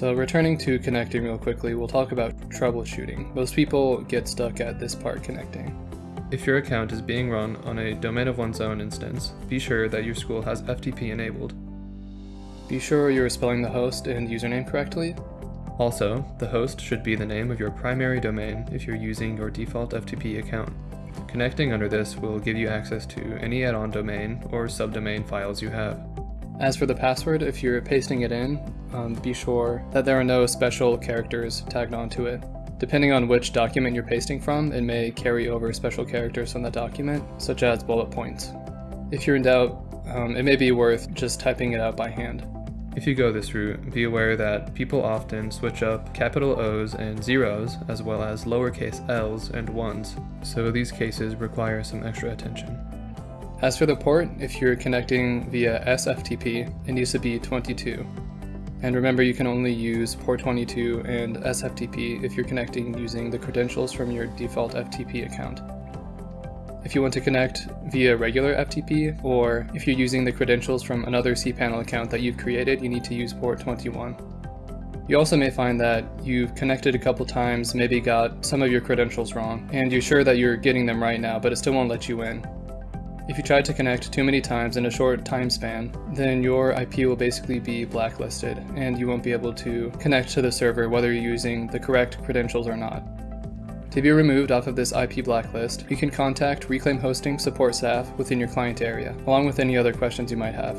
So returning to connecting real quickly, we'll talk about troubleshooting. Most people get stuck at this part connecting. If your account is being run on a domain of one's own instance, be sure that your school has FTP enabled. Be sure you're spelling the host and username correctly. Also, the host should be the name of your primary domain if you're using your default FTP account. Connecting under this will give you access to any add-on domain or subdomain files you have. As for the password, if you're pasting it in, um, be sure that there are no special characters tagged onto it. Depending on which document you're pasting from, it may carry over special characters from the document, such as bullet points. If you're in doubt, um, it may be worth just typing it out by hand. If you go this route, be aware that people often switch up capital O's and zeros, as well as lowercase l's and ones, so these cases require some extra attention. As for the port, if you're connecting via SFTP, it needs to be 22. And remember you can only use port 22 and SFTP if you're connecting using the credentials from your default FTP account. If you want to connect via regular FTP, or if you're using the credentials from another cPanel account that you've created, you need to use port 21. You also may find that you've connected a couple times, maybe got some of your credentials wrong, and you're sure that you're getting them right now, but it still won't let you in. If you try to connect too many times in a short time span, then your IP will basically be blacklisted, and you won't be able to connect to the server whether you're using the correct credentials or not. To be removed off of this IP blacklist, you can contact Reclaim Hosting support staff within your client area, along with any other questions you might have.